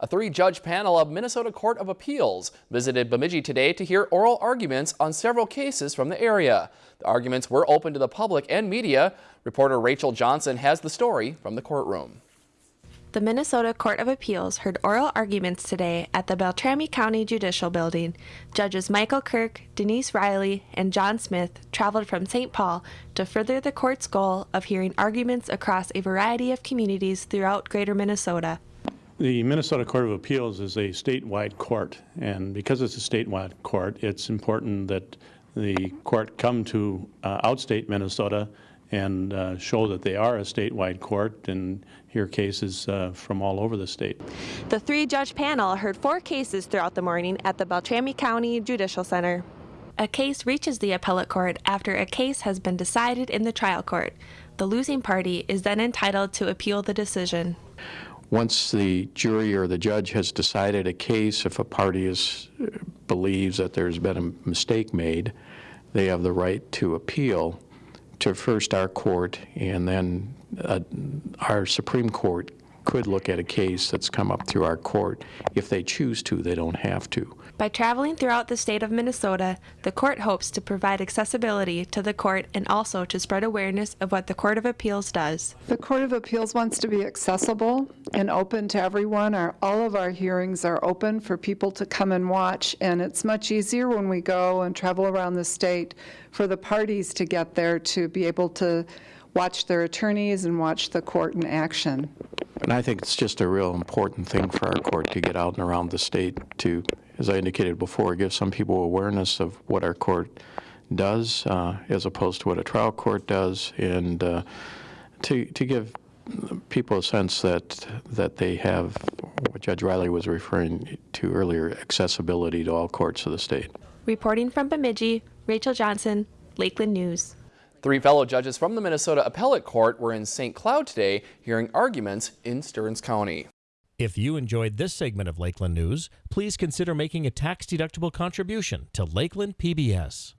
A three-judge panel of Minnesota Court of Appeals visited Bemidji today to hear oral arguments on several cases from the area. The arguments were open to the public and media. Reporter Rachel Johnson has the story from the courtroom. The Minnesota Court of Appeals heard oral arguments today at the Beltrami County Judicial Building. Judges Michael Kirk, Denise Reilly, and John Smith traveled from St. Paul to further the court's goal of hearing arguments across a variety of communities throughout greater Minnesota. The Minnesota Court of Appeals is a statewide court, and because it's a statewide court, it's important that the court come to uh, outstate Minnesota and uh, show that they are a statewide court and hear cases uh, from all over the state. The three-judge panel heard four cases throughout the morning at the Beltrami County Judicial Center. A case reaches the appellate court after a case has been decided in the trial court. The losing party is then entitled to appeal the decision. Once the jury or the judge has decided a case, if a party is, believes that there's been a mistake made, they have the right to appeal to first our court and then uh, our Supreme Court could look at a case that's come up through our court. If they choose to, they don't have to. By traveling throughout the state of Minnesota, the court hopes to provide accessibility to the court and also to spread awareness of what the Court of Appeals does. The Court of Appeals wants to be accessible and open to everyone. Our, all of our hearings are open for people to come and watch, and it's much easier when we go and travel around the state for the parties to get there to be able to watch their attorneys and watch the court in action. And I think it's just a real important thing for our court to get out and around the state to, as I indicated before, give some people awareness of what our court does uh, as opposed to what a trial court does, and uh, to, to give people a sense that, that they have what Judge Reilly was referring to earlier, accessibility to all courts of the state. Reporting from Bemidji, Rachel Johnson, Lakeland News. Three fellow judges from the Minnesota Appellate Court were in St. Cloud today hearing arguments in Stearns County. If you enjoyed this segment of Lakeland News, please consider making a tax-deductible contribution to Lakeland PBS.